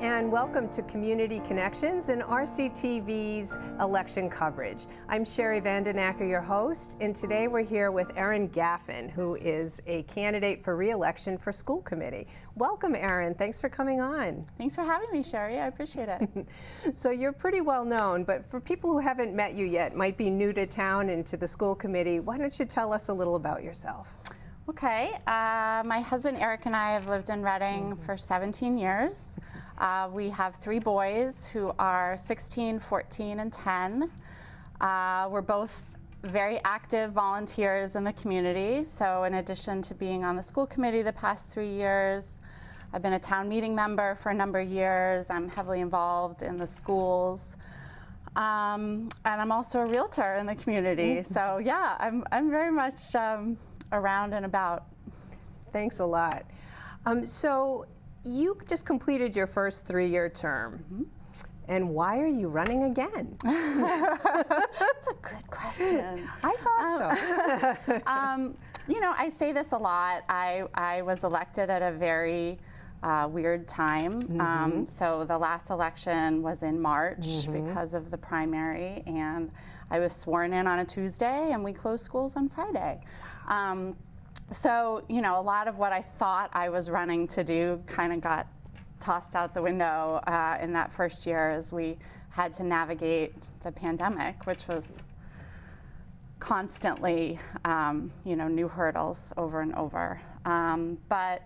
And welcome to Community Connections and RCTV's election coverage. I'm Sherry Vandenacker, your host, and today we're here with Erin Gaffin, who is a candidate for re-election for school committee. Welcome, Erin. Thanks for coming on. Thanks for having me, Sherry. I appreciate it. so you're pretty well known, but for people who haven't met you yet, might be new to town and to the school committee, why don't you tell us a little about yourself? Okay, uh, my husband Eric and I have lived in Reading mm -hmm. for 17 years. Uh, we have three boys who are 16, 14, and 10. Uh, we're both very active volunteers in the community. So in addition to being on the school committee the past three years, I've been a town meeting member for a number of years. I'm heavily involved in the schools. Um, and I'm also a realtor in the community. Mm. So yeah, I'm, I'm very much um, around and about. Thanks a lot. Um, so you just completed your first three-year term. Mm -hmm. And why are you running again? That's a good question. I thought um, so. um, you know, I say this a lot. I, I was elected at a very uh, weird time. Mm -hmm. um, so the last election was in March mm -hmm. because of the primary, and I was sworn in on a Tuesday, and we closed schools on Friday. Um, so, you know, a lot of what I thought I was running to do kind of got tossed out the window uh, in that first year as we had to navigate the pandemic, which was constantly, um, you know, new hurdles over and over. Um, but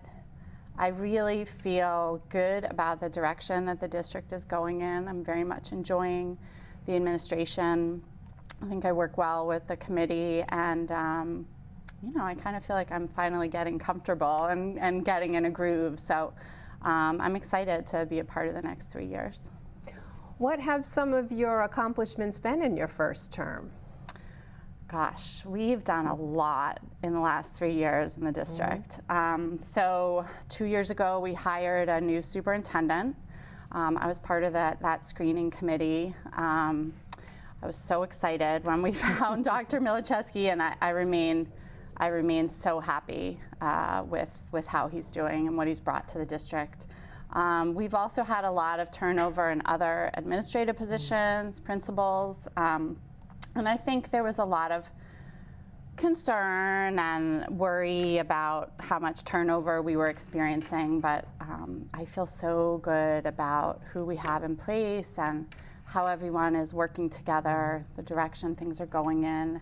I really feel good about the direction that the district is going in. I'm very much enjoying the administration. I think I work well with the committee and um, you know, I kind of feel like I'm finally getting comfortable and, and getting in a groove. So um, I'm excited to be a part of the next three years. What have some of your accomplishments been in your first term? Gosh, we've done a lot in the last three years in the district. Mm -hmm. um, so two years ago, we hired a new superintendent. Um, I was part of that, that screening committee. Um, I was so excited when we found Dr. Milaschewski, and I, I remain I remain so happy uh, with, with how he's doing and what he's brought to the district. Um, we've also had a lot of turnover in other administrative positions, principals, um, and I think there was a lot of concern and worry about how much turnover we were experiencing, but um, I feel so good about who we have in place and how everyone is working together, the direction things are going in.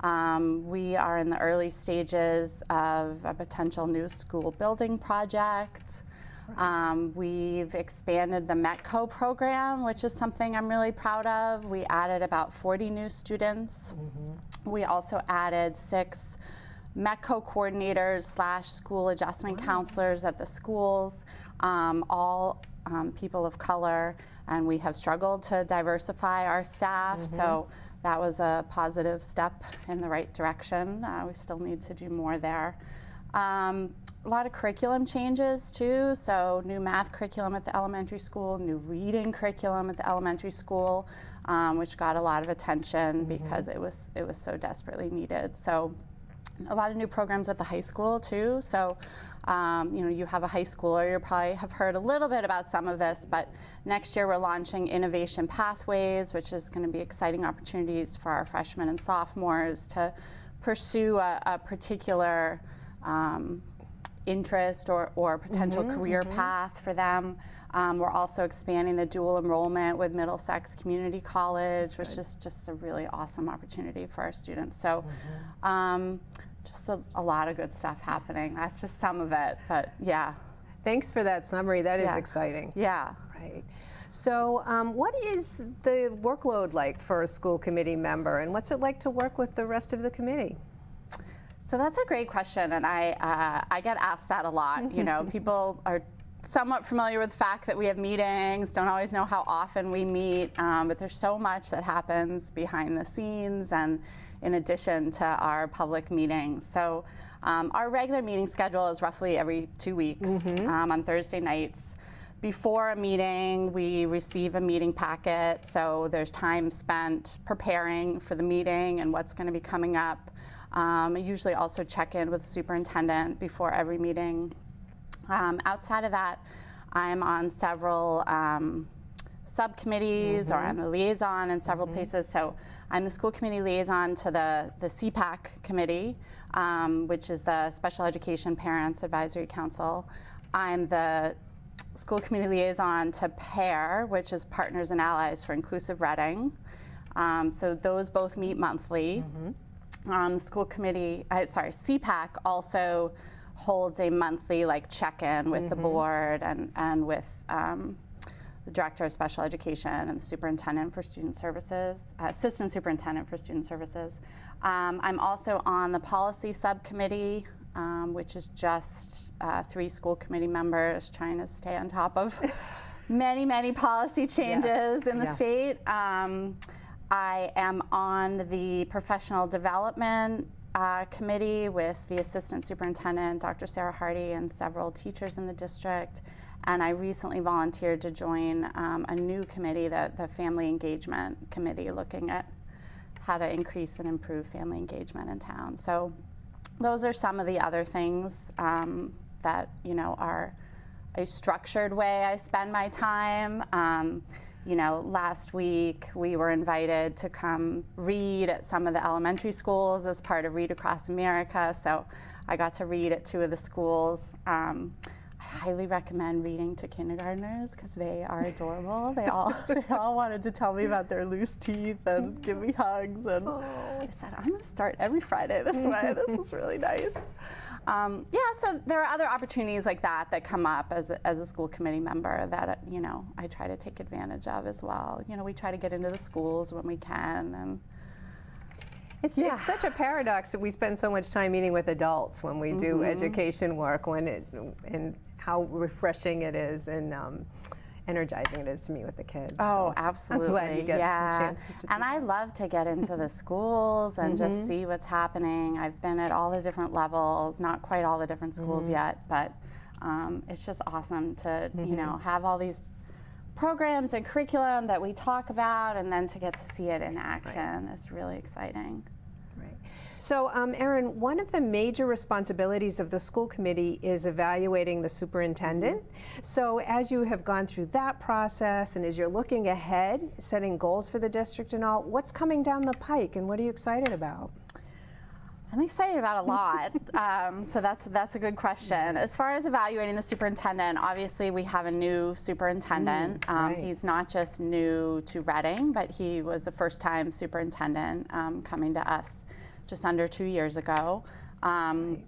Um, we are in the early stages of a potential new school building project. Right. Um, we've expanded the METCO program, which is something I'm really proud of. We added about 40 new students. Mm -hmm. We also added six METCO coordinators slash school adjustment wow. counselors at the schools, um, all um, people of color, and we have struggled to diversify our staff. Mm -hmm. So that was a positive step in the right direction. Uh, we still need to do more there. Um, a lot of curriculum changes too, so new math curriculum at the elementary school, new reading curriculum at the elementary school, um, which got a lot of attention mm -hmm. because it was, it was so desperately needed. So a lot of new programs at the high school too. So um, you know, you have a high schooler, you probably have heard a little bit about some of this, but next year we're launching Innovation Pathways, which is going to be exciting opportunities for our freshmen and sophomores to pursue a, a particular um, interest or, or potential mm -hmm, career mm -hmm. path for them. Um, we're also expanding the dual enrollment with Middlesex Community College, That's which good. is just a really awesome opportunity for our students. So. Mm -hmm. um, just a, a, lot of good stuff happening. That's just some of it, but yeah. Thanks for that summary. That is yeah. exciting. Yeah. Right. So um, what is the workload like for a school committee member and what's it like to work with the rest of the committee? So that's a great question and I, uh, I get asked that a lot. you know, people are somewhat familiar with the fact that we have meetings, don't always know how often we meet, um, but there's so much that happens behind the scenes and in addition to our public meetings. So um, our regular meeting schedule is roughly every two weeks mm -hmm. um, on Thursday nights. Before a meeting, we receive a meeting packet, so there's time spent preparing for the meeting and what's going to be coming up. Um, I usually also check in with the superintendent before every meeting. Um, outside of that, I'm on several um, subcommittees or I'm a liaison in several places. So I'm the school committee liaison to the, the SEPAC committee, um, which is the Special Education Parents Advisory Council. I'm the school committee liaison to PAIR, which is Partners and Allies for Inclusive Reading. Um, so those both meet monthly. Um, the school committee, uh, sorry, SEPAC also holds a monthly like check-in with the board and, and with um, the director of special education and the superintendent for student services, uh, assistant superintendent for student services. Um, I'm also on the policy subcommittee, um, which is just uh, three school committee members trying to stay on top of many, many policy changes in the yes. state. I am on the professional development uh, committee with the assistant superintendent, Dr. Sarah Hardy, and several teachers in the district. And I recently volunteered to join um, a new committee, the, the Family Engagement Committee, looking at how to increase and improve family engagement in town. So those are some of the other things um, that you know are a structured way I spend my time. Um, you know, last week we were invited to come read at some of the elementary schools as part of Read Across America. So I got to read at two of the schools. Um, I highly recommend reading to kindergartners because they are adorable. they all they all wanted to tell me about their loose teeth and give me hugs. And I said, I'm going to start every Friday this way. this is really nice. Um, yeah, so there are other opportunities like that that come up as a, as a school committee member that you know I try to take advantage of as well. You know, we try to get into the schools when we can, and It's, Yeah. it's such a paradox that we spend so much time meeting with adults when we do Mm-hmm. education work, when it and how refreshing it is and um, energizing it is to meet with the kids. Oh, So absolutely. I'm glad you get yeah. some chances to do And I love to get into the schools and Mm-hmm. just see what's happening. I've been at all the different levels, not quite all the different schools Mm-hmm. yet, but um, it's just awesome to, you know, Mm-hmm. have all these programs and curriculum that we talk about and then to get to see it in action is really exciting. Right. So, um, Erin, one of the major responsibilities of the school committee is evaluating the superintendent. So, as you have gone through that process and as you're looking ahead, setting goals for the district and all, what's coming down the pike and what are you excited about? I'm excited about a lot. um, so that's that's a good question. As far as evaluating the superintendent, obviously we have a new superintendent. um, right. He's not just new to Reading, but he was a first-time superintendent um, coming to us just under two years ago. Um,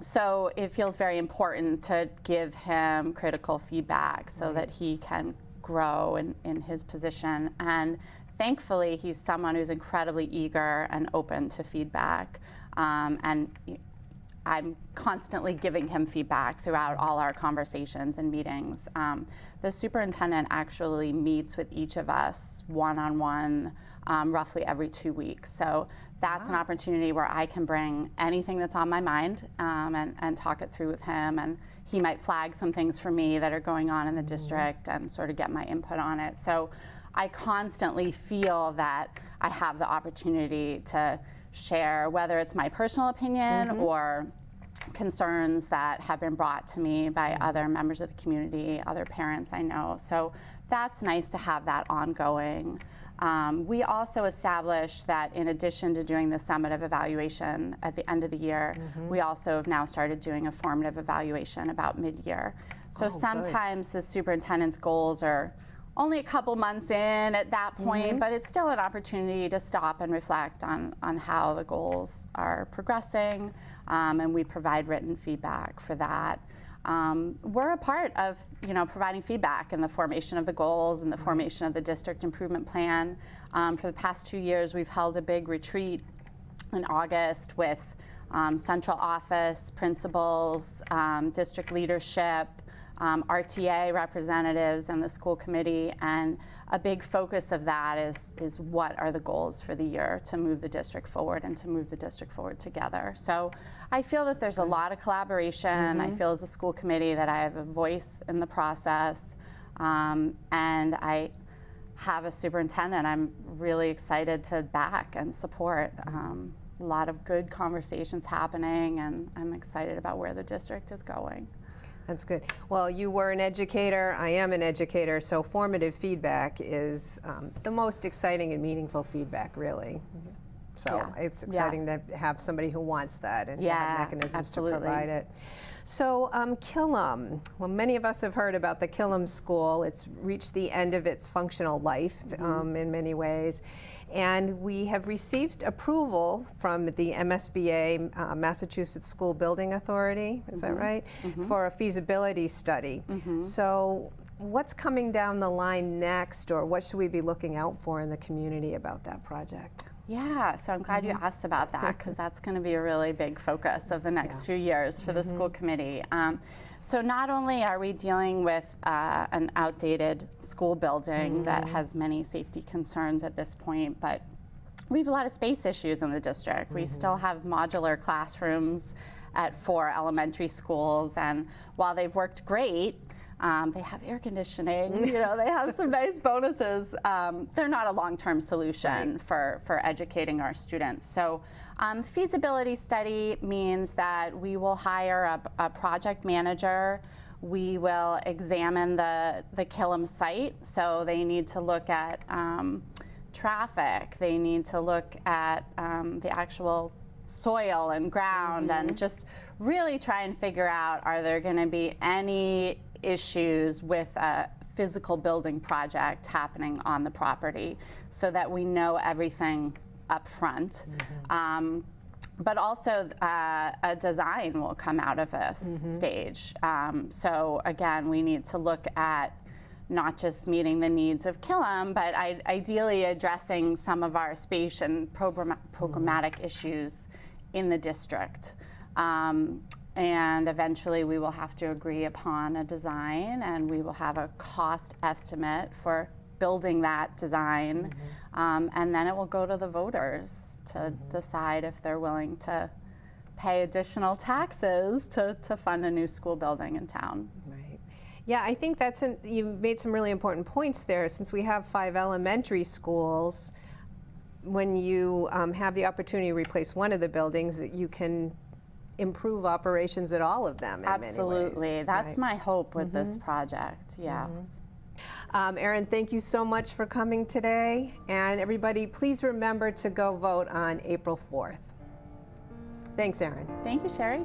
so it feels very important to give him critical feedback so that he can grow in, in his position. And thankfully, he's someone who's incredibly eager and open to feedback. Um, and I'm constantly giving him feedback throughout all our conversations and meetings. Um, the superintendent actually meets with each of us one on one roughly every two weeks. So that's an opportunity where I can bring anything that's on my mind um, and, and talk it through with him. And he might flag some things for me that are going on in the district and sort of get my input on it. So I constantly feel that I have the opportunity to share, whether it's my personal opinion or concerns that have been brought to me by other members of the community, other parents I know. So that's nice to have that ongoing. Um, we also established that in addition to doing the summative evaluation at the end of the year, we also have now started doing a formative evaluation about mid-year. So Oh, good. sometimes the superintendent's goals are only a couple months in at that point, but it's still an opportunity to stop and reflect on, on how the goals are progressing, um, and we provide written feedback for that. Um, we're a part of, you know, providing feedback in the formation of the goals and the formation of the district improvement plan. Um, for the past two years, we've held a big retreat in August with um, central office, principals, um, district leadership, um, RTA representatives, and the school committee. And a big focus of that is, is what are the goals for the year to move the district forward and to move the district forward together. So I feel that there's a lot of collaboration. I feel as a school committee that I have a voice in the process. Um, and I have a superintendent I'm really excited to back and support. Um, a lot of good conversations happening, and I'm excited about where the district is going. That's good. Well, you were an educator, I am an educator, so formative feedback is um, the most exciting and meaningful feedback, really. So Yeah. it's Yeah. exciting to have somebody who wants that and to have mechanisms absolutely. to provide it. So um, Killam, well, many of us have heard about the Killam School. It's reached the end of its functional life Mm-hmm. um, in many ways. And we have received approval from the MSBA, uh, Massachusetts School Building Authority, is Mm-hmm. that right? For a feasibility study. So what's coming down the line next, or what should we be looking out for in the community about that project? Yeah, so I'm glad you Mm-hmm. asked about that because that's going to be a really big focus of the next few years for the Mm-hmm. school committee. Um, so not only are we dealing with uh, an outdated school building that Mm-hmm. has many safety concerns at this point, but we have a lot of space issues in the district. We still Mm-hmm. have modular classrooms at four elementary schools, and while they've worked great, um, they have air conditioning. You know, they have some nice bonuses. Um, they're not a long-term solution for for educating our students. So, um, feasibility study means that we will hire a, a project manager. We will examine the the Killam site. So they need to look at. Um, traffic. They need to look at um, the actual soil and ground and just really try and figure out are there going to be any issues with a physical building project happening on the property so that we know everything up front. Um, but also uh, a design will come out of this stage. Um, so again, we need to look at not just meeting the needs of Killam, but I, ideally addressing some of our space and program, programmatic issues in the district. Um, and eventually we will have to agree upon a design and we will have a cost estimate for building that design. Um, and then it will go to the voters to decide if they're willing to pay additional taxes to, to fund a new school building in town. Right. Yeah, I think that's an, you made some really important points there. Since we have five elementary schools, when you um, have the opportunity to replace one of the buildings, you can improve operations at all of them. In Many Absolutely. That's Right. my hope with this project. Yeah. Um, Erin, thank you so much for coming today. And everybody, please remember to go vote on April 4th. Thanks, Erin. Thank you, Sherry.